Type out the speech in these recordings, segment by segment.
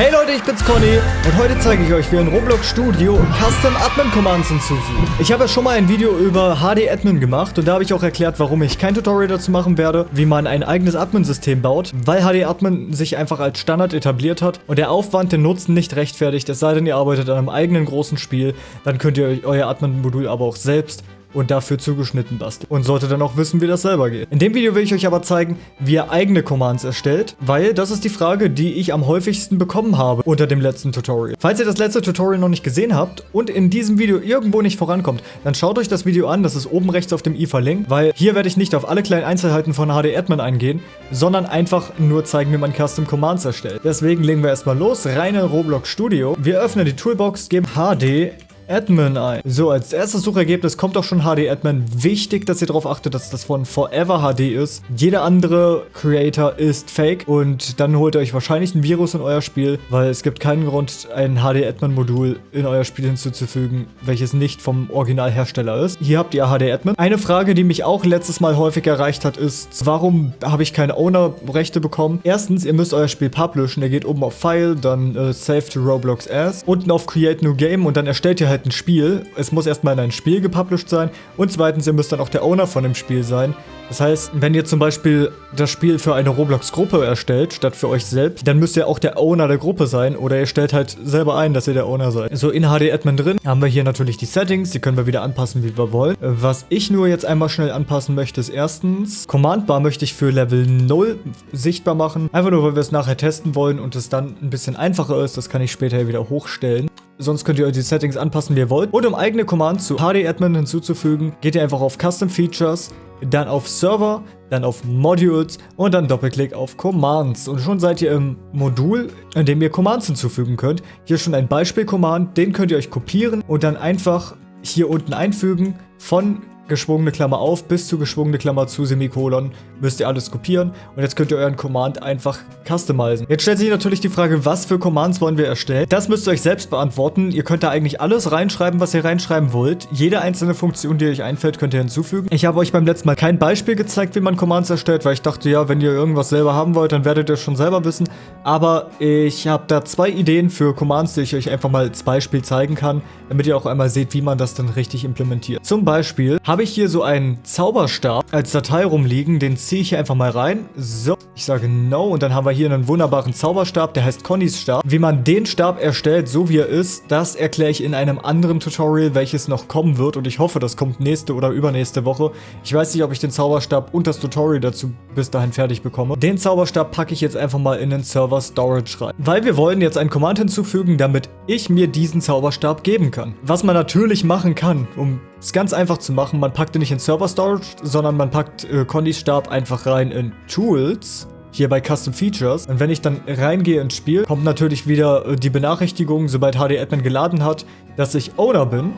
Hey Leute, ich bin's Conny und heute zeige ich euch, wie ein Roblox Studio Custom Admin Commands hinzufügen. Ich habe ja schon mal ein Video über HD Admin gemacht und da habe ich auch erklärt, warum ich kein Tutorial dazu machen werde, wie man ein eigenes Admin-System baut, weil HD Admin sich einfach als Standard etabliert hat und der Aufwand den Nutzen nicht rechtfertigt, es sei denn, ihr arbeitet an einem eigenen großen Spiel, dann könnt ihr euer Admin-Modul aber auch selbst und dafür zugeschnitten basteln. Und sollte dann auch wissen, wie das selber geht. In dem Video will ich euch aber zeigen, wie ihr eigene Commands erstellt, weil das ist die Frage, die ich am häufigsten bekommen habe unter dem letzten Tutorial. Falls ihr das letzte Tutorial noch nicht gesehen habt und in diesem Video irgendwo nicht vorankommt, dann schaut euch das Video an, das ist oben rechts auf dem i verlinkt, weil hier werde ich nicht auf alle kleinen Einzelheiten von HD Admin eingehen, sondern einfach nur zeigen, wie man Custom Commands erstellt. Deswegen legen wir erstmal los, rein in Roblox Studio. Wir öffnen die Toolbox, geben HD Admin ein. So, als erstes Suchergebnis kommt auch schon HD Admin. Wichtig, dass ihr darauf achtet, dass das von Forever HD ist. Jeder andere Creator ist fake und dann holt ihr euch wahrscheinlich ein Virus in euer Spiel, weil es gibt keinen Grund, ein HD Admin Modul in euer Spiel hinzuzufügen, welches nicht vom Originalhersteller ist. Hier habt ihr HD Admin. Eine Frage, die mich auch letztes Mal häufig erreicht hat, ist, warum habe ich keine Owner-Rechte bekommen? Erstens, ihr müsst euer Spiel publishen. Ihr geht oben auf File, dann äh, Save to Roblox As, unten auf Create New Game und dann erstellt ihr halt halt ein Spiel. Es muss erstmal in ein Spiel gepublished sein. Und zweitens, ihr müsst dann auch der Owner von dem Spiel sein. Das heißt, wenn ihr zum Beispiel das Spiel für eine Roblox-Gruppe erstellt, statt für euch selbst, dann müsst ihr auch der Owner der Gruppe sein oder ihr stellt halt selber ein, dass ihr der Owner seid. So, in HD Admin drin haben wir hier natürlich die Settings, die können wir wieder anpassen, wie wir wollen. Was ich nur jetzt einmal schnell anpassen möchte, ist erstens, Command Bar möchte ich für Level 0 sichtbar machen. Einfach nur, weil wir es nachher testen wollen und es dann ein bisschen einfacher ist. Das kann ich später wieder hochstellen. Sonst könnt ihr euch die Settings anpassen, wie ihr wollt. Und um eigene Commands zu HD Admin hinzuzufügen, geht ihr einfach auf Custom Features, dann auf Server, dann auf Modules und dann Doppelklick auf Commands. Und schon seid ihr im Modul, in dem ihr Commands hinzufügen könnt. Hier schon ein Beispiel-Command, den könnt ihr euch kopieren und dann einfach hier unten einfügen von geschwungene Klammer auf bis zu geschwungene Klammer zu Semikolon müsst ihr alles kopieren und jetzt könnt ihr euren Command einfach customizen. Jetzt stellt sich natürlich die Frage, was für Commands wollen wir erstellen? Das müsst ihr euch selbst beantworten. Ihr könnt da eigentlich alles reinschreiben, was ihr reinschreiben wollt. Jede einzelne Funktion, die euch einfällt, könnt ihr hinzufügen. Ich habe euch beim letzten Mal kein Beispiel gezeigt, wie man Commands erstellt, weil ich dachte, ja, wenn ihr irgendwas selber haben wollt, dann werdet ihr schon selber wissen. Aber ich habe da zwei Ideen für Commands, die ich euch einfach mal als Beispiel zeigen kann, damit ihr auch einmal seht, wie man das dann richtig implementiert. Zum Beispiel habe ich hier so einen Zauberstab als Datei rumliegen. Den ziehe ich hier einfach mal rein. So, ich sage No und dann haben wir hier einen wunderbaren Zauberstab, der heißt Connys Stab. Wie man den Stab erstellt, so wie er ist, das erkläre ich in einem anderen Tutorial, welches noch kommen wird und ich hoffe, das kommt nächste oder übernächste Woche. Ich weiß nicht, ob ich den Zauberstab und das Tutorial dazu bis dahin fertig bekomme. Den Zauberstab packe ich jetzt einfach mal in den Server Storage rein. Weil wir wollen jetzt ein Command hinzufügen, damit ich mir diesen Zauberstab geben kann. Was man natürlich machen kann, um es ganz einfach zu machen, man packt ihn nicht in Server Storage, sondern man packt äh, Connys Stab einfach rein in Tools hier bei Custom Features. Und wenn ich dann reingehe ins Spiel, kommt natürlich wieder äh, die Benachrichtigung, sobald HD Admin geladen hat, dass ich Owner bin.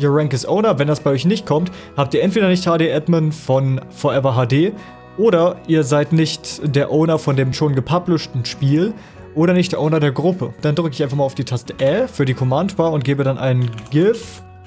Your Rank is Owner. Wenn das bei euch nicht kommt, habt ihr entweder nicht HD Admin von Forever HD oder ihr seid nicht der Owner von dem schon gepublishten Spiel oder nicht der Owner der Gruppe. Dann drücke ich einfach mal auf die Taste Ä für die Command Bar und gebe dann einen Give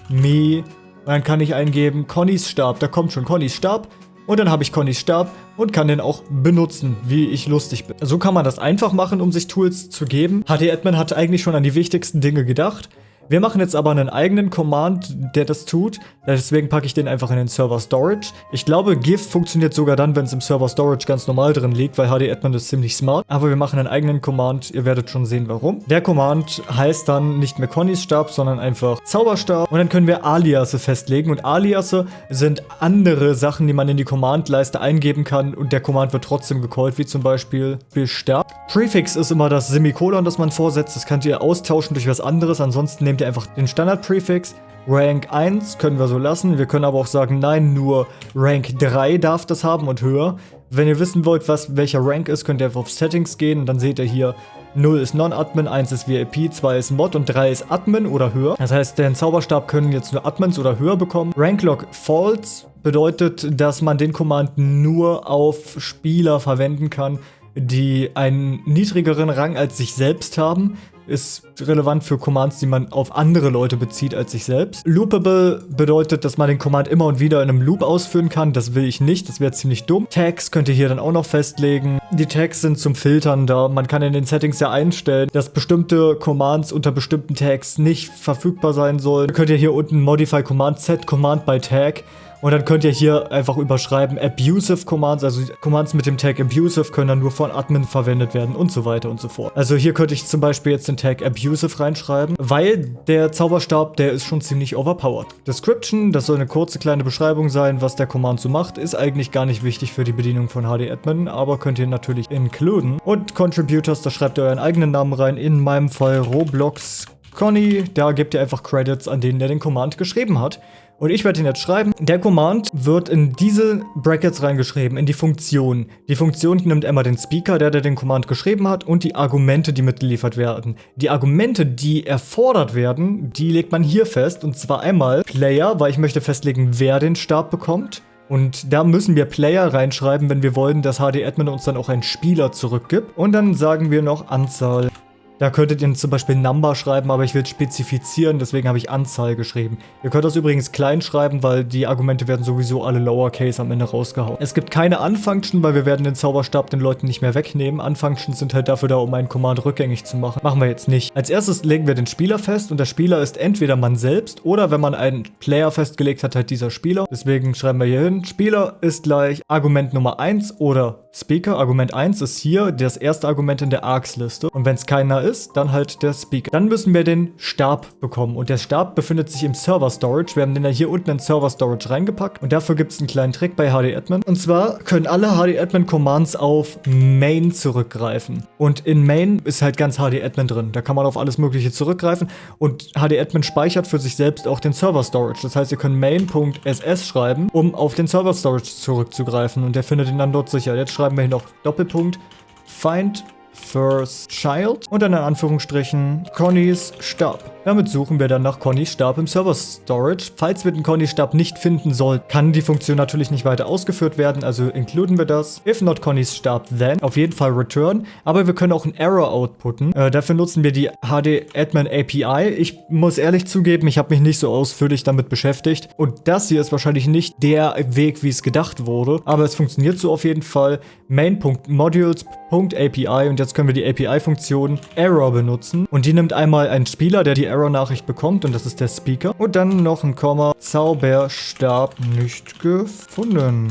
me dann kann ich eingeben Connys Stab. Da kommt schon Connys Stab. Und dann habe ich Connys Stab und kann den auch benutzen, wie ich lustig bin. So kann man das einfach machen, um sich Tools zu geben. HD Admin hat eigentlich schon an die wichtigsten Dinge gedacht. Wir machen jetzt aber einen eigenen Command, der das tut. Deswegen packe ich den einfach in den Server Storage. Ich glaube, GIF funktioniert sogar dann, wenn es im Server Storage ganz normal drin liegt, weil HD Admin ist ziemlich smart. Aber wir machen einen eigenen Command. Ihr werdet schon sehen, warum. Der Command heißt dann nicht mehr Connys Stab, sondern einfach Zauberstab. Und dann können wir Aliasse festlegen. Und Aliasse sind andere Sachen, die man in die Command-Leiste eingeben kann. Und der Command wird trotzdem gecallt, wie zum Beispiel Bestab. Prefix ist immer das Semikolon, das man vorsetzt. Das könnt ihr austauschen durch was anderes. Ansonsten nehmt ihr einfach den Standard-Prefix. Rank 1 können wir so lassen. Wir können aber auch sagen, nein, nur Rank 3 darf das haben und höher. Wenn ihr wissen wollt, was welcher Rank ist, könnt ihr einfach auf Settings gehen dann seht ihr hier 0 ist Non-Admin, 1 ist VIP, 2 ist Mod und 3 ist Admin oder höher. Das heißt, den Zauberstab können jetzt nur Admins oder höher bekommen. Ranklog False bedeutet, dass man den Command nur auf Spieler verwenden kann, die einen niedrigeren Rang als sich selbst haben. ist relevant für Commands, die man auf andere Leute bezieht als sich selbst. Loopable bedeutet, dass man den Command immer und wieder in einem Loop ausführen kann. Das will ich nicht, das wäre ziemlich dumm. Tags könnt ihr hier dann auch noch festlegen. Die Tags sind zum Filtern da. Man kann in den Settings ja einstellen, dass bestimmte Commands unter bestimmten Tags nicht verfügbar sein sollen. Könnt ihr hier unten Modify Command Set Command by Tag und dann könnt ihr hier einfach überschreiben Abusive Commands, also Commands mit dem Tag Abusive können dann nur von Admin verwendet werden und so weiter und so fort. Also hier könnte ich zum Beispiel jetzt den Tag Abusive reinschreiben, weil der Zauberstab, der ist schon ziemlich overpowered. Description, das soll eine kurze kleine Beschreibung sein, was der Command so macht, ist eigentlich gar nicht wichtig für die Bedienung von HD-Admin, aber könnt ihr natürlich includen. Und Contributors, da schreibt ihr euren eigenen Namen rein, in meinem Fall Roblox Conny, da gebt ihr einfach Credits an denen, der den Command geschrieben hat. Und ich werde ihn jetzt schreiben. Der Command wird in diese Brackets reingeschrieben, in die Funktion. Die Funktion nimmt immer den Speaker, der, der den Command geschrieben hat, und die Argumente, die mitgeliefert werden. Die Argumente, die erfordert werden, die legt man hier fest. Und zwar einmal Player, weil ich möchte festlegen, wer den Stab bekommt. Und da müssen wir Player reinschreiben, wenn wir wollen, dass HD-Admin uns dann auch einen Spieler zurückgibt. Und dann sagen wir noch Anzahl da könntet ihr zum Beispiel Number schreiben, aber ich will spezifizieren, deswegen habe ich Anzahl geschrieben. Ihr könnt das übrigens klein schreiben, weil die Argumente werden sowieso alle Lowercase am Ende rausgehauen. Es gibt keine Unfunction, weil wir werden den Zauberstab den Leuten nicht mehr wegnehmen. Unfunctions sind halt dafür da, um einen Command rückgängig zu machen. Machen wir jetzt nicht. Als erstes legen wir den Spieler fest und der Spieler ist entweder man selbst oder wenn man einen Player festgelegt hat, halt dieser Spieler. Deswegen schreiben wir hier hin, Spieler ist gleich Argument Nummer 1 oder Speaker. Argument 1 ist hier das erste Argument in der Arcs-Liste. Und wenn es keiner ist, ist, dann halt der Speaker. Dann müssen wir den Stab bekommen und der Stab befindet sich im Server Storage. Wir haben den ja hier unten in Server Storage reingepackt und dafür gibt es einen kleinen Trick bei HD-Admin. Und zwar können alle HD-Admin-Commands auf Main zurückgreifen. Und in Main ist halt ganz HD-Admin drin. Da kann man auf alles mögliche zurückgreifen und HD-Admin speichert für sich selbst auch den Server Storage. Das heißt, ihr könnt main.ss schreiben, um auf den Server Storage zurückzugreifen und der findet ihn dann dort sicher. Jetzt schreiben wir hier noch Doppelpunkt find First Child und dann in Anführungsstrichen Connys Stab. Damit suchen wir dann nach Connys Stab im Server Storage. Falls wir den Connys Stab nicht finden sollten, kann die Funktion natürlich nicht weiter ausgeführt werden, also inkluden wir das. If not Connys Stab, then auf jeden Fall return. Aber wir können auch einen Error outputten. Äh, dafür nutzen wir die HD Admin API. Ich muss ehrlich zugeben, ich habe mich nicht so ausführlich damit beschäftigt. Und das hier ist wahrscheinlich nicht der Weg, wie es gedacht wurde. Aber es funktioniert so auf jeden Fall. Main.modules.api und jetzt können wir die API-Funktion Error benutzen. Und die nimmt einmal einen Spieler, der die Error-Nachricht bekommt und das ist der Speaker. Und dann noch ein Komma. Zauberstab nicht gefunden.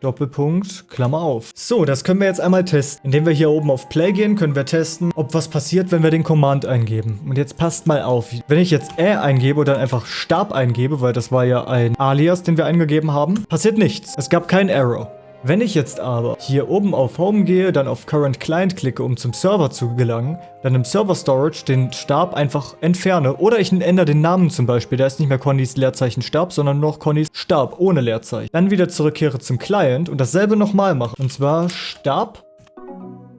Doppelpunkt, Klammer auf. So, das können wir jetzt einmal testen. Indem wir hier oben auf Play gehen, können wir testen, ob was passiert, wenn wir den Command eingeben. Und jetzt passt mal auf. Wenn ich jetzt Ä eingebe oder einfach Stab eingebe, weil das war ja ein Alias, den wir eingegeben haben, passiert nichts. Es gab keinen Error. Wenn ich jetzt aber hier oben auf Home gehe, dann auf Current Client klicke, um zum Server zu gelangen, dann im Server Storage den Stab einfach entferne oder ich ändere den Namen zum Beispiel, da ist nicht mehr Connys Leerzeichen Stab, sondern noch Connys Stab ohne Leerzeichen. Dann wieder zurückkehre zum Client und dasselbe nochmal mache. Und zwar Stab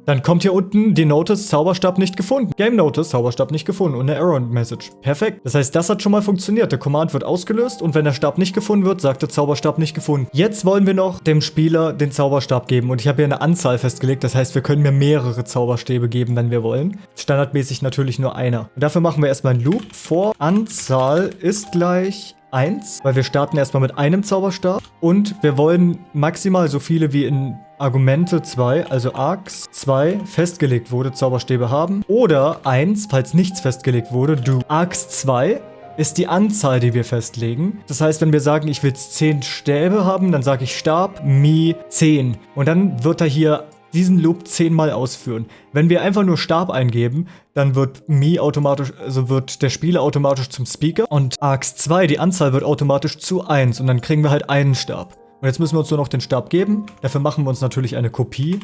dann kommt hier unten die Notice Zauberstab nicht gefunden. Game Notice Zauberstab nicht gefunden und eine Error Message. Perfekt. Das heißt, das hat schon mal funktioniert. Der Command wird ausgelöst und wenn der Stab nicht gefunden wird, sagt der Zauberstab nicht gefunden. Jetzt wollen wir noch dem Spieler den Zauberstab geben und ich habe hier eine Anzahl festgelegt. Das heißt, wir können mir mehrere Zauberstäbe geben, wenn wir wollen. Standardmäßig natürlich nur einer. Und dafür machen wir erstmal einen Loop vor Anzahl ist gleich 1, weil wir starten erstmal mit einem Zauberstab und wir wollen maximal so viele wie in Argumente 2, also Arcs 2 festgelegt wurde, Zauberstäbe haben oder 1, falls nichts festgelegt wurde, du Arcs 2 ist die Anzahl, die wir festlegen. Das heißt, wenn wir sagen, ich will 10 Stäbe haben, dann sage ich Stab, Mi, 10. Und dann wird er hier diesen Loop zehnmal ausführen. Wenn wir einfach nur Stab eingeben, dann wird Me automatisch, also wird der Spieler automatisch zum Speaker und Arcs 2, die Anzahl wird automatisch zu 1 und dann kriegen wir halt einen Stab. Und jetzt müssen wir uns nur noch den Stab geben. Dafür machen wir uns natürlich eine Kopie.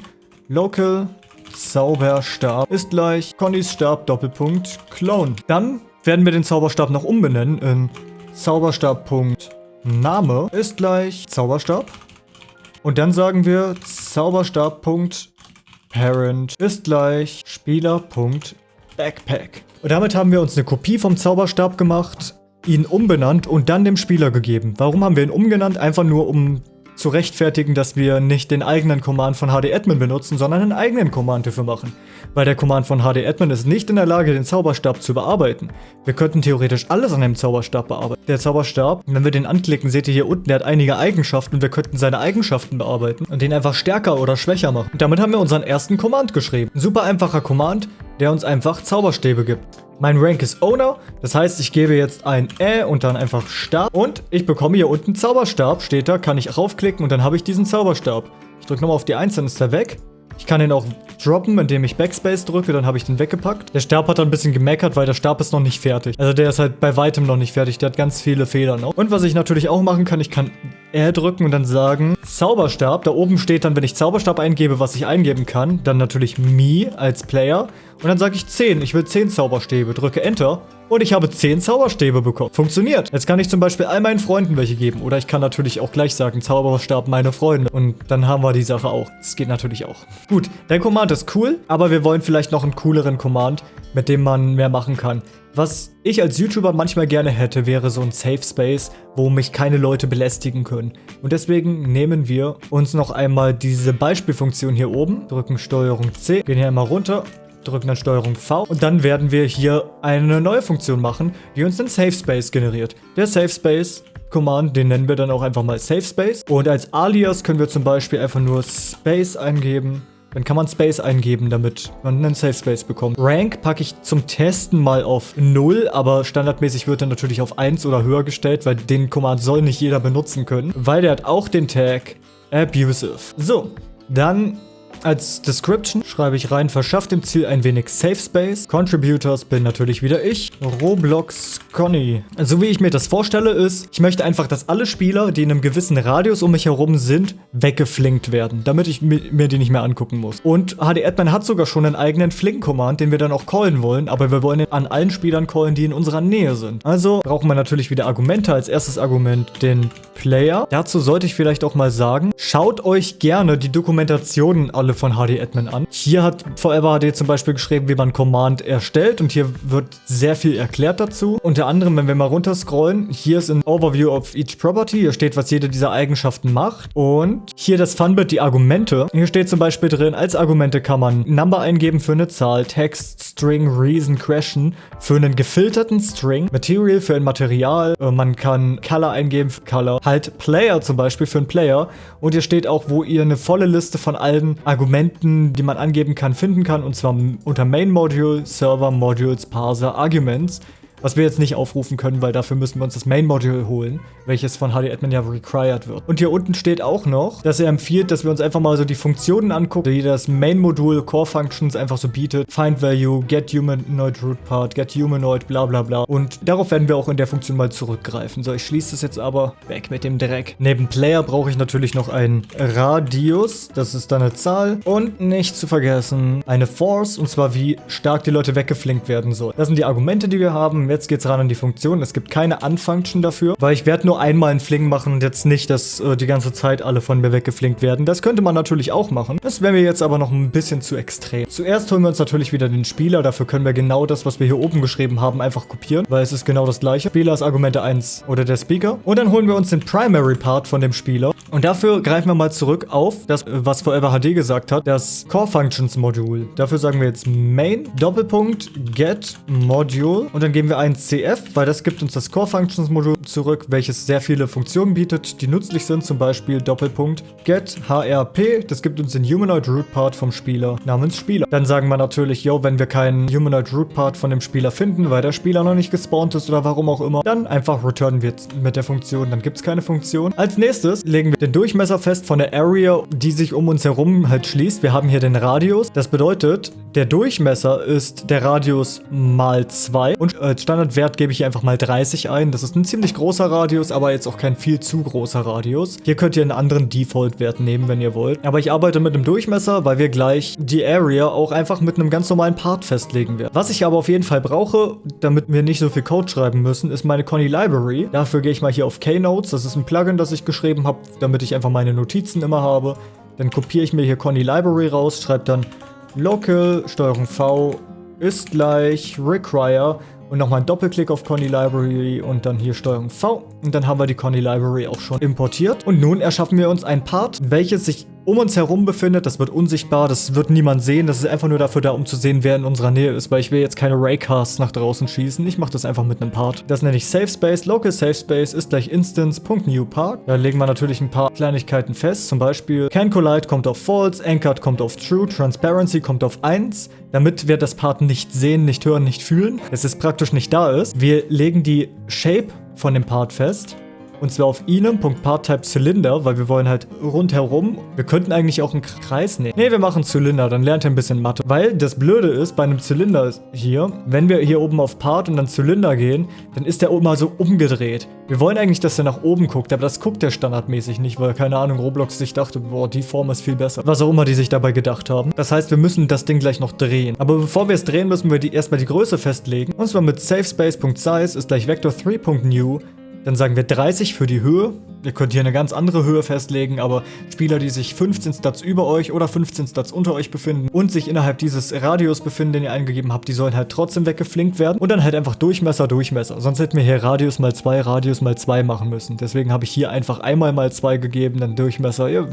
Local Zauberstab ist gleich Connys Stab Doppelpunkt Clone. Dann werden wir den Zauberstab noch umbenennen in Zauberstab.name ist gleich Zauberstab. Und dann sagen wir Zauberstab.parent ist gleich Spieler.backpack. Und damit haben wir uns eine Kopie vom Zauberstab gemacht, ihn umbenannt und dann dem Spieler gegeben. Warum haben wir ihn umgenannt? Einfach nur, um zu rechtfertigen, dass wir nicht den eigenen Command von HD-Admin benutzen, sondern einen eigenen Command dafür machen. Weil der Command von HD-Admin ist nicht in der Lage, den Zauberstab zu bearbeiten. Wir könnten theoretisch alles an dem Zauberstab bearbeiten. Der Zauberstab, wenn wir den anklicken, seht ihr hier unten, der hat einige Eigenschaften und wir könnten seine Eigenschaften bearbeiten und den einfach stärker oder schwächer machen. Und damit haben wir unseren ersten Command geschrieben. Ein super einfacher Command, der uns einfach Zauberstäbe gibt. Mein Rank ist Owner, das heißt, ich gebe jetzt ein Ä und dann einfach Stab. Und ich bekomme hier unten Zauberstab, steht da, kann ich raufklicken und dann habe ich diesen Zauberstab. Ich drücke nochmal auf die 1, dann ist er weg. Ich kann ihn auch droppen, indem ich Backspace drücke, dann habe ich den weggepackt. Der Stab hat dann ein bisschen gemeckert, weil der Stab ist noch nicht fertig. Also der ist halt bei weitem noch nicht fertig, der hat ganz viele Fehler noch. Und was ich natürlich auch machen kann, ich kann R drücken und dann sagen Zauberstab. Da oben steht dann, wenn ich Zauberstab eingebe, was ich eingeben kann, dann natürlich Me als Player. Und dann sage ich 10. Ich will 10 Zauberstäbe. Drücke Enter. Und ich habe 10 Zauberstäbe bekommen. Funktioniert. Jetzt kann ich zum Beispiel all meinen Freunden welche geben. Oder ich kann natürlich auch gleich sagen, Zauberstab meine Freunde. Und dann haben wir die Sache auch. Das geht natürlich auch. Gut, der Command ist cool. Aber wir wollen vielleicht noch einen cooleren Command, mit dem man mehr machen kann. Was ich als YouTuber manchmal gerne hätte, wäre so ein Safe Space, wo mich keine Leute belästigen können. Und deswegen nehmen wir uns noch einmal diese Beispielfunktion hier oben, drücken STRG C, gehen hier einmal runter drücken dann STRG V und dann werden wir hier eine neue Funktion machen, die uns einen Safe Space generiert. Der Safe Space Command, den nennen wir dann auch einfach mal Safe Space. Und als Alias können wir zum Beispiel einfach nur Space eingeben. Dann kann man Space eingeben, damit man einen Safe Space bekommt. Rank packe ich zum Testen mal auf 0, aber standardmäßig wird er natürlich auf 1 oder höher gestellt, weil den Command soll nicht jeder benutzen können, weil der hat auch den Tag Abusive. So, dann als Description schreibe ich rein, verschafft dem Ziel ein wenig Safe Space. Contributors bin natürlich wieder ich. Roblox Conny. So wie ich mir das vorstelle ist, ich möchte einfach, dass alle Spieler, die in einem gewissen Radius um mich herum sind, weggeflinkt werden, damit ich mir die nicht mehr angucken muss. Und HD-Admin hat sogar schon einen eigenen Flink-Command, den wir dann auch callen wollen, aber wir wollen ihn an allen Spielern callen, die in unserer Nähe sind. Also brauchen wir natürlich wieder Argumente. Als erstes Argument den Player. Dazu sollte ich vielleicht auch mal sagen, schaut euch gerne die Dokumentationen alle von HD-Admin an. Hier hat Forever HD zum Beispiel geschrieben, wie man Command erstellt und hier wird sehr viel erklärt dazu. Unter anderem, wenn wir mal runterscrollen, hier ist ein Overview of each Property. Hier steht, was jede dieser Eigenschaften macht. Und hier das Funbit, die Argumente. Hier steht zum Beispiel drin, als Argumente kann man Number eingeben für eine Zahl, Text, String, Reason, Question für einen gefilterten String, Material für ein Material, äh, man kann Color eingeben für Color, halt Player zum Beispiel für einen Player und hier steht auch, wo ihr eine volle Liste von allen Argumenten, die man angeben kann, finden kann und zwar unter Main Module, Server, Modules, Parser, Arguments. Was wir jetzt nicht aufrufen können, weil dafür müssen wir uns das Main-Module holen, welches von HD-Admin ja required wird. Und hier unten steht auch noch, dass er empfiehlt, dass wir uns einfach mal so die Funktionen angucken, die das Main-Modul Core Functions einfach so bietet. Find Value, Get Humanoid Root Part, Get Humanoid, bla bla bla. Und darauf werden wir auch in der Funktion mal zurückgreifen. So, ich schließe das jetzt aber weg mit dem Dreck. Neben Player brauche ich natürlich noch einen Radius, das ist dann eine Zahl. Und nicht zu vergessen, eine Force, und zwar wie stark die Leute weggeflinkt werden sollen. Das sind die Argumente, die wir haben jetzt geht's ran an die Funktion. Es gibt keine Unfunction dafür, weil ich werde nur einmal einen Fling machen und jetzt nicht, dass äh, die ganze Zeit alle von mir weggeflinkt werden. Das könnte man natürlich auch machen. Das wäre mir jetzt aber noch ein bisschen zu extrem. Zuerst holen wir uns natürlich wieder den Spieler. Dafür können wir genau das, was wir hier oben geschrieben haben, einfach kopieren, weil es ist genau das gleiche. Spieler ist Argumente 1 oder der Speaker. Und dann holen wir uns den Primary Part von dem Spieler. Und dafür greifen wir mal zurück auf das, was Forever HD gesagt hat, das Core Functions Modul. Dafür sagen wir jetzt Main Doppelpunkt Get Module und dann geben wir ein CF, weil das gibt uns das Core Functions Modul zurück, welches sehr viele Funktionen bietet, die nützlich sind, zum Beispiel Doppelpunkt get HRP, das gibt uns den Humanoid Root Part vom Spieler namens Spieler. Dann sagen wir natürlich, yo, wenn wir keinen Humanoid Root Part von dem Spieler finden, weil der Spieler noch nicht gespawnt ist oder warum auch immer, dann einfach returnen wir mit der Funktion, dann gibt es keine Funktion. Als nächstes legen wir den Durchmesser fest von der Area, die sich um uns herum halt schließt. Wir haben hier den Radius. Das bedeutet, der Durchmesser ist der Radius mal 2 und als Standardwert gebe ich hier einfach mal 30 ein. Das ist ein ziemlich großer Radius, aber jetzt auch kein viel zu großer Radius. Hier könnt ihr einen anderen Default-Wert nehmen, wenn ihr wollt. Aber ich arbeite mit einem Durchmesser, weil wir gleich die Area auch einfach mit einem ganz normalen Part festlegen werden. Was ich aber auf jeden Fall brauche, damit wir nicht so viel Code schreiben müssen, ist meine Conny Library. Dafür gehe ich mal hier auf Keynotes. Das ist ein Plugin, das ich geschrieben habe, damit ich einfach meine Notizen immer habe. Dann kopiere ich mir hier Conny Library raus, schreibe dann local, Steuerung V ist gleich require und nochmal einen Doppelklick auf Conny Library und dann hier Steuerung V und dann haben wir die Conny Library auch schon importiert. Und nun erschaffen wir uns ein Part, welches sich um uns herum befindet. Das wird unsichtbar, das wird niemand sehen. Das ist einfach nur dafür da, um zu sehen, wer in unserer Nähe ist, weil ich will jetzt keine Raycasts nach draußen schießen. Ich mache das einfach mit einem Part. Das nenne ich Safe Space. Local Safe Space ist gleich Instance.newPark. Da legen wir natürlich ein paar Kleinigkeiten fest. Zum Beispiel Can Collide kommt auf False, Anchored kommt auf True, Transparency kommt auf 1, damit wir das Part nicht sehen, nicht hören, nicht fühlen. Es ist praktisch nicht da ist. Wir legen die Shape von dem Part fest und zwar auf inem.partType Zylinder, weil wir wollen halt rundherum. Wir könnten eigentlich auch einen Kreis nehmen. Ne, wir machen Zylinder, dann lernt er ein bisschen Mathe. Weil das Blöde ist, bei einem Zylinder hier, wenn wir hier oben auf Part und dann Zylinder gehen, dann ist der immer so umgedreht. Wir wollen eigentlich, dass er nach oben guckt, aber das guckt der standardmäßig nicht, weil, keine Ahnung, Roblox sich dachte, boah, die Form ist viel besser. Was auch immer die sich dabei gedacht haben. Das heißt, wir müssen das Ding gleich noch drehen. Aber bevor wir es drehen, müssen wir die, erstmal die Größe festlegen. Und zwar mit SafeSpace.Size ist gleich Vector3.new dann sagen wir 30 für die Höhe. Ihr könnt hier eine ganz andere Höhe festlegen, aber Spieler, die sich 15 Stats über euch oder 15 Stats unter euch befinden und sich innerhalb dieses Radius befinden, den ihr eingegeben habt, die sollen halt trotzdem weggeflinkt werden. Und dann halt einfach Durchmesser, Durchmesser. Sonst hätten wir hier Radius mal 2, Radius mal 2 machen müssen. Deswegen habe ich hier einfach einmal mal 2 gegeben, dann Durchmesser. Ihr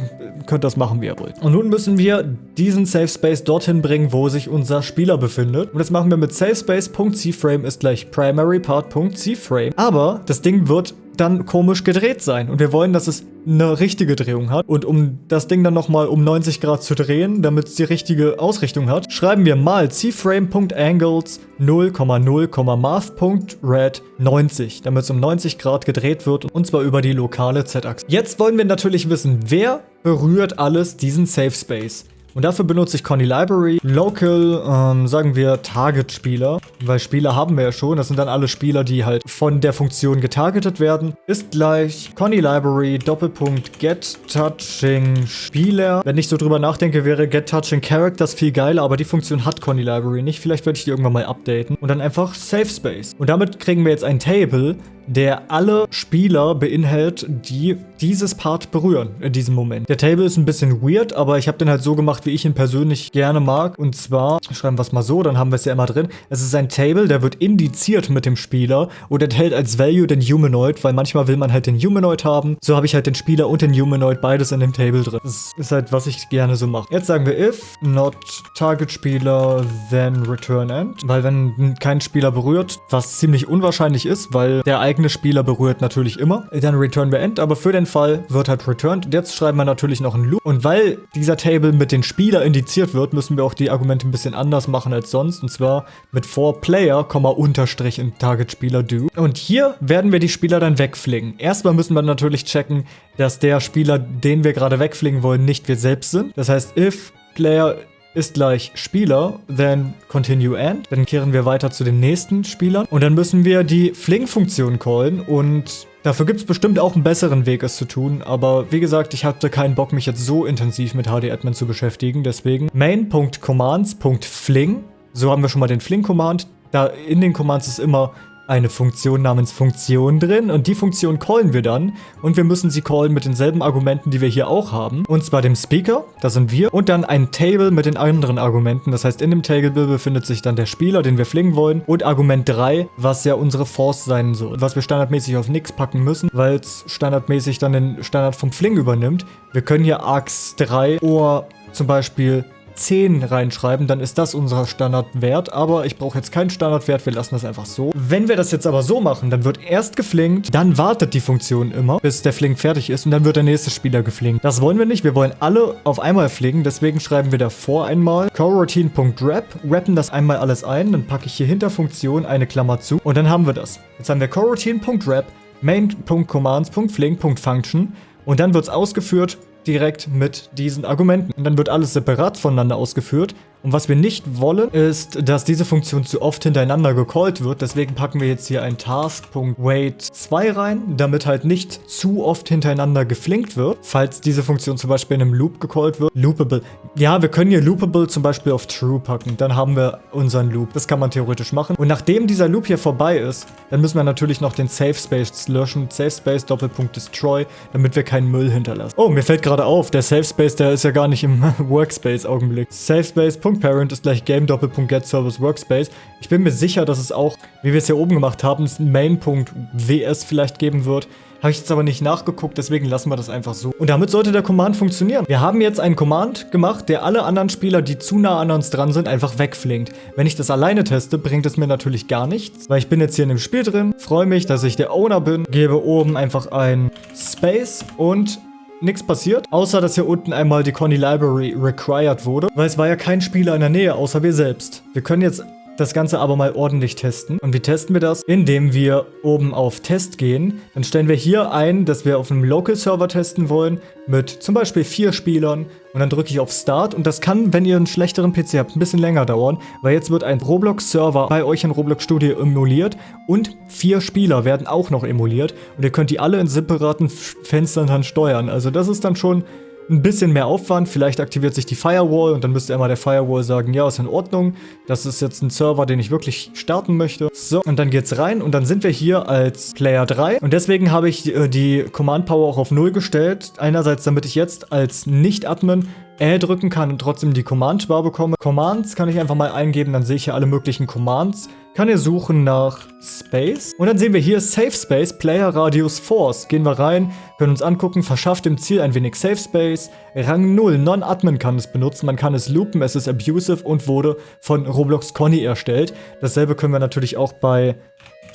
könnt das machen, wie ihr wollt. Und nun müssen wir diesen Safe Space dorthin bringen, wo sich unser Spieler befindet. Und das machen wir mit SafeSpace.cFrame ist gleich PrimaryPart.cFrame. Aber das Ding wird dann komisch gedreht sein. Und wir wollen, dass es eine richtige Drehung hat. Und um das Ding dann nochmal um 90 Grad zu drehen, damit es die richtige Ausrichtung hat, schreiben wir mal cframe.angles 0,0,math.red 90, damit es um 90 Grad gedreht wird und zwar über die lokale Z-Achse. Jetzt wollen wir natürlich wissen, wer berührt alles diesen Safe Space. Und dafür benutze ich Conny Library. Local, ähm, sagen wir Target-Spieler, weil Spieler haben wir ja schon. Das sind dann alle Spieler, die halt von der Funktion getargetet werden. Ist gleich Conny Library, Doppelpunkt Get Touching Spieler. Wenn ich so drüber nachdenke, wäre Get Touching Characters viel geiler, aber die Funktion hat Conny Library nicht. Vielleicht werde ich die irgendwann mal updaten. Und dann einfach Safe Space. Und damit kriegen wir jetzt ein Table, der alle Spieler beinhält, die dieses Part berühren in diesem Moment. Der Table ist ein bisschen weird, aber ich habe den halt so gemacht, wie ich ihn persönlich gerne mag. Und zwar, schreiben wir es mal so, dann haben wir es ja immer drin. Es ist ein Table, der wird indiziert mit dem Spieler und enthält als Value den Humanoid, weil manchmal will man halt den Humanoid haben. So habe ich halt den Spieler und den Humanoid beides in dem Table drin. Das ist halt, was ich gerne so mache. Jetzt sagen wir if not target Spieler, then return end. Weil wenn kein Spieler berührt, was ziemlich unwahrscheinlich ist, weil der eigene Spieler berührt natürlich immer, dann return wir end, aber für den Fall wird halt returned. Und jetzt schreiben wir natürlich noch einen Loop. Und weil dieser Table mit den Spieler indiziert wird, müssen wir auch die Argumente ein bisschen anders machen als sonst. Und zwar mit for Player, Unterstrich in Target Spieler do. Und hier werden wir die Spieler dann wegfliegen. Erstmal müssen wir natürlich checken, dass der Spieler, den wir gerade wegfliegen wollen, nicht wir selbst sind. Das heißt, if Player ist gleich Spieler, then continue and. Dann kehren wir weiter zu den nächsten Spielern. Und dann müssen wir die Fling-Funktion callen und Dafür gibt es bestimmt auch einen besseren Weg, es zu tun, aber wie gesagt, ich hatte keinen Bock, mich jetzt so intensiv mit HD-Admin zu beschäftigen, deswegen main.commands.fling, so haben wir schon mal den Fling-Command, da in den Commands ist immer eine Funktion namens Funktion drin und die Funktion callen wir dann und wir müssen sie callen mit denselben Argumenten, die wir hier auch haben. Und zwar dem Speaker, das sind wir, und dann ein Table mit den anderen Argumenten. Das heißt, in dem Table befindet sich dann der Spieler, den wir flingen wollen und Argument 3, was ja unsere Force sein soll. Was wir standardmäßig auf nix packen müssen, weil es standardmäßig dann den Standard vom Fling übernimmt. Wir können hier Arcs 3 oder zum Beispiel 10 reinschreiben, dann ist das unser Standardwert. Aber ich brauche jetzt keinen Standardwert, wir lassen das einfach so. Wenn wir das jetzt aber so machen, dann wird erst geflinkt, dann wartet die Funktion immer, bis der Flink fertig ist und dann wird der nächste Spieler geflinkt. Das wollen wir nicht, wir wollen alle auf einmal flinken, deswegen schreiben wir davor einmal coroutine.wrap, rappen das einmal alles ein, dann packe ich hier hinter Funktion eine Klammer zu und dann haben wir das. Jetzt haben wir coroutine.wrap, main.commands.flink.function und dann wird es ausgeführt direkt mit diesen Argumenten. Und dann wird alles separat voneinander ausgeführt und was wir nicht wollen, ist, dass diese Funktion zu oft hintereinander gecallt wird. Deswegen packen wir jetzt hier ein Task.wait 2 rein, damit halt nicht zu oft hintereinander geflinkt wird. Falls diese Funktion zum Beispiel in einem Loop gecallt wird. Loopable. Ja, wir können hier Loopable zum Beispiel auf True packen. Dann haben wir unseren Loop. Das kann man theoretisch machen. Und nachdem dieser Loop hier vorbei ist, dann müssen wir natürlich noch den Safe Space löschen. Safe Space Doppelpunkt Destroy, damit wir keinen Müll hinterlassen. Oh, mir fällt gerade auf, der Safe Space, der ist ja gar nicht im Workspace-Augenblick. Safe Space Parent ist gleich Game Get Service Workspace. Ich bin mir sicher, dass es auch, wie wir es hier oben gemacht haben, Main.ws vielleicht geben wird. Habe ich jetzt aber nicht nachgeguckt, deswegen lassen wir das einfach so. Und damit sollte der Command funktionieren. Wir haben jetzt einen Command gemacht, der alle anderen Spieler, die zu nah an uns dran sind, einfach wegflinkt. Wenn ich das alleine teste, bringt es mir natürlich gar nichts, weil ich bin jetzt hier in dem Spiel drin, freue mich, dass ich der Owner bin, gebe oben einfach ein Space und nichts passiert, außer dass hier unten einmal die Conny Library required wurde, weil es war ja kein Spieler in der Nähe, außer wir selbst. Wir können jetzt das Ganze aber mal ordentlich testen. Und wie testen wir das? Indem wir oben auf Test gehen. Dann stellen wir hier ein, dass wir auf einem Local-Server testen wollen mit zum Beispiel vier Spielern. Und dann drücke ich auf Start. Und das kann, wenn ihr einen schlechteren PC habt, ein bisschen länger dauern, weil jetzt wird ein Roblox-Server bei euch in Roblox Studio emuliert und vier Spieler werden auch noch emuliert. Und ihr könnt die alle in separaten Fenstern dann steuern. Also das ist dann schon ein bisschen mehr Aufwand. Vielleicht aktiviert sich die Firewall und dann müsste immer der Firewall sagen, ja, ist in Ordnung. Das ist jetzt ein Server, den ich wirklich starten möchte. So, und dann geht's rein und dann sind wir hier als Player 3. Und deswegen habe ich äh, die Command Power auch auf 0 gestellt. Einerseits, damit ich jetzt als Nicht-Admin L drücken kann und trotzdem die Command-Bar bekomme. Commands kann ich einfach mal eingeben, dann sehe ich hier alle möglichen Commands. Kann hier suchen nach Space. Und dann sehen wir hier Safe Space, Player Radius Force. Gehen wir rein, können uns angucken, verschafft dem Ziel ein wenig Safe Space. Rang 0, Non-Admin kann es benutzen, man kann es loopen, es ist abusive und wurde von Roblox Conny erstellt. Dasselbe können wir natürlich auch bei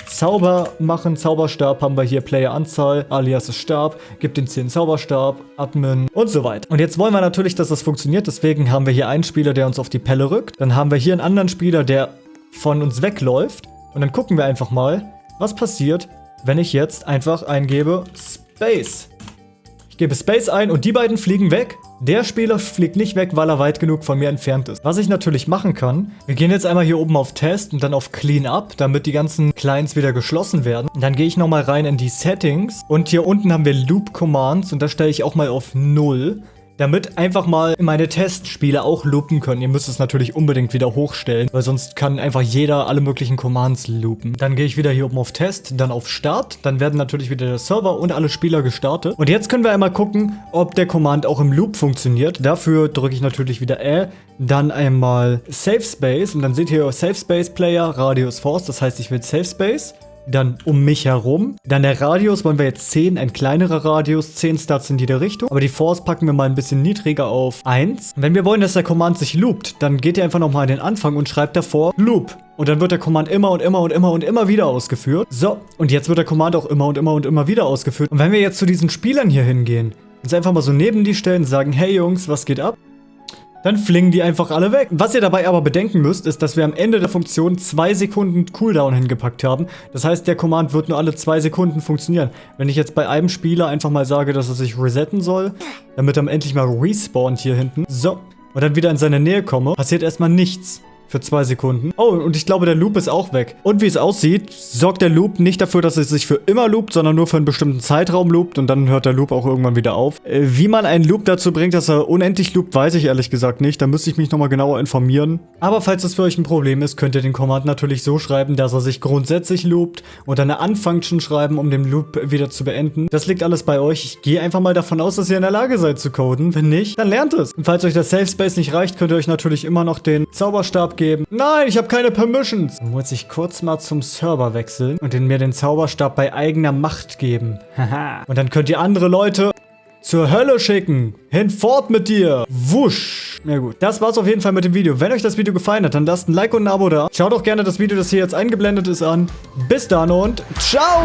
Zauber machen. Zauberstab haben wir hier Player-Anzahl, alias Stab, gibt den 10 Zauberstab, Admin und so weiter. Und jetzt wollen wir natürlich, dass das funktioniert, deswegen haben wir hier einen Spieler, der uns auf die Pelle rückt. Dann haben wir hier einen anderen Spieler, der von uns wegläuft. Und dann gucken wir einfach mal, was passiert, wenn ich jetzt einfach eingebe Space. Ich gebe Space ein und die beiden fliegen weg. Der Spieler fliegt nicht weg, weil er weit genug von mir entfernt ist. Was ich natürlich machen kann, wir gehen jetzt einmal hier oben auf Test und dann auf Clean Up, damit die ganzen Clients wieder geschlossen werden. Und dann gehe ich nochmal rein in die Settings und hier unten haben wir Loop Commands und da stelle ich auch mal auf 0 damit einfach mal meine Testspiele auch loopen können. Ihr müsst es natürlich unbedingt wieder hochstellen, weil sonst kann einfach jeder alle möglichen Commands loopen. Dann gehe ich wieder hier oben auf Test, dann auf Start, dann werden natürlich wieder der Server und alle Spieler gestartet. Und jetzt können wir einmal gucken, ob der Command auch im Loop funktioniert. Dafür drücke ich natürlich wieder Ä, dann einmal Safe Space und dann seht ihr Safe Space Player, Radius Force, das heißt ich will Safe Space dann um mich herum. Dann der Radius wollen wir jetzt 10, ein kleinerer Radius, 10 Stats in jede Richtung. Aber die Force packen wir mal ein bisschen niedriger auf 1. Wenn wir wollen, dass der Command sich loopt, dann geht ihr einfach nochmal an den Anfang und schreibt davor Loop. Und dann wird der Command immer und immer und immer und immer wieder ausgeführt. So, und jetzt wird der Command auch immer und immer und immer wieder ausgeführt. Und wenn wir jetzt zu diesen Spielern hier hingehen, uns einfach mal so neben die stellen, sagen, hey Jungs, was geht ab? Dann flingen die einfach alle weg. Was ihr dabei aber bedenken müsst, ist, dass wir am Ende der Funktion zwei Sekunden Cooldown hingepackt haben. Das heißt, der Command wird nur alle zwei Sekunden funktionieren. Wenn ich jetzt bei einem Spieler einfach mal sage, dass er sich resetten soll, damit er endlich mal respawnt hier hinten. So. Und dann wieder in seine Nähe komme, passiert erstmal nichts für zwei Sekunden. Oh, und ich glaube, der Loop ist auch weg. Und wie es aussieht, sorgt der Loop nicht dafür, dass es sich für immer loopt, sondern nur für einen bestimmten Zeitraum loopt und dann hört der Loop auch irgendwann wieder auf. Äh, wie man einen Loop dazu bringt, dass er unendlich loopt, weiß ich ehrlich gesagt nicht. Da müsste ich mich nochmal genauer informieren. Aber falls das für euch ein Problem ist, könnt ihr den Command natürlich so schreiben, dass er sich grundsätzlich loopt und eine Unfunction schreiben, um den Loop wieder zu beenden. Das liegt alles bei euch. Ich gehe einfach mal davon aus, dass ihr in der Lage seid zu coden. Wenn nicht, dann lernt es. Und falls euch der Safe Space nicht reicht, könnt ihr euch natürlich immer noch den Zauberstab geben. Nein, ich habe keine Permissions. Dann muss ich kurz mal zum Server wechseln und den mir den Zauberstab bei eigener Macht geben. Haha. und dann könnt ihr andere Leute zur Hölle schicken. Hinfort mit dir. Wusch. Ja gut, das war's auf jeden Fall mit dem Video. Wenn euch das Video gefallen hat, dann lasst ein Like und ein Abo da. Schaut auch gerne das Video, das hier jetzt eingeblendet ist, an. Bis dann und ciao.